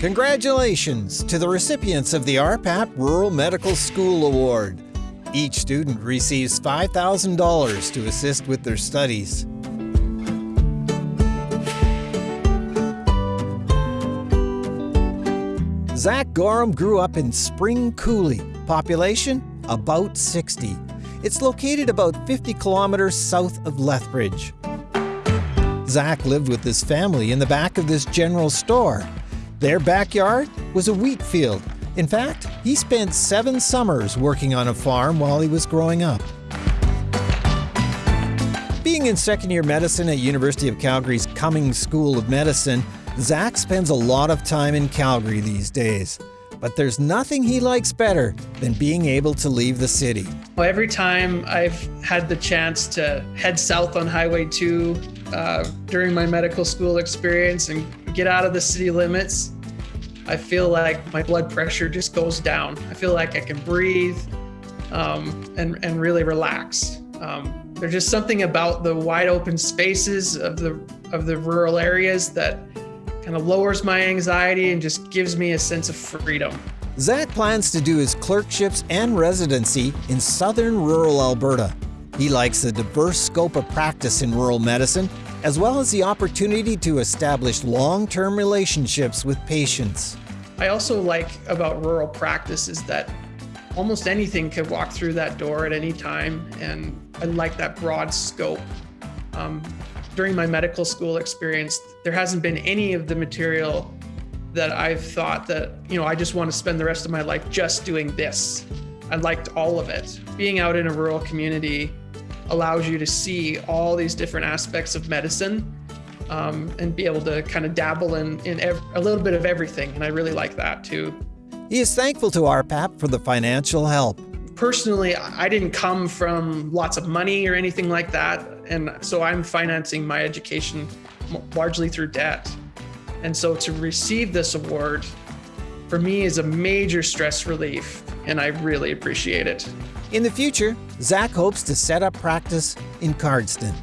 Congratulations to the recipients of the RPAP Rural Medical School Award. Each student receives $5,000 to assist with their studies. Zach Gorham grew up in Spring Coulee, population about 60. It's located about 50 kilometers south of Lethbridge. Zach lived with his family in the back of this general store. Their backyard was a wheat field. In fact, he spent seven summers working on a farm while he was growing up. Being in second year medicine at University of Calgary's Cummings School of Medicine, Zach spends a lot of time in Calgary these days. But there's nothing he likes better than being able to leave the city. Every time I've had the chance to head south on Highway 2 uh, during my medical school experience and get out of the city limits, I feel like my blood pressure just goes down. I feel like I can breathe um, and, and really relax. Um, there's just something about the wide open spaces of the of the rural areas that kind of lowers my anxiety and just gives me a sense of freedom. Zach plans to do his clerkships and residency in southern rural Alberta. He likes the diverse scope of practice in rural medicine, as well as the opportunity to establish long term relationships with patients. I also like about rural practice is that almost anything could walk through that door at any time, and I like that broad scope. Um, during my medical school experience, there hasn't been any of the material that I've thought that, you know, I just want to spend the rest of my life just doing this. I liked all of it. Being out in a rural community allows you to see all these different aspects of medicine um, and be able to kind of dabble in, in ev- a little bit of everything. And I really like that too. He is thankful to RPAP for the financial help. Personally, I didn't come from lots of money or anything like that. And so I'm financing my education largely through debt. And so to receive this award for me is a major stress relief, and I really appreciate it. In the future, Zach hopes to set up practice in Cardston.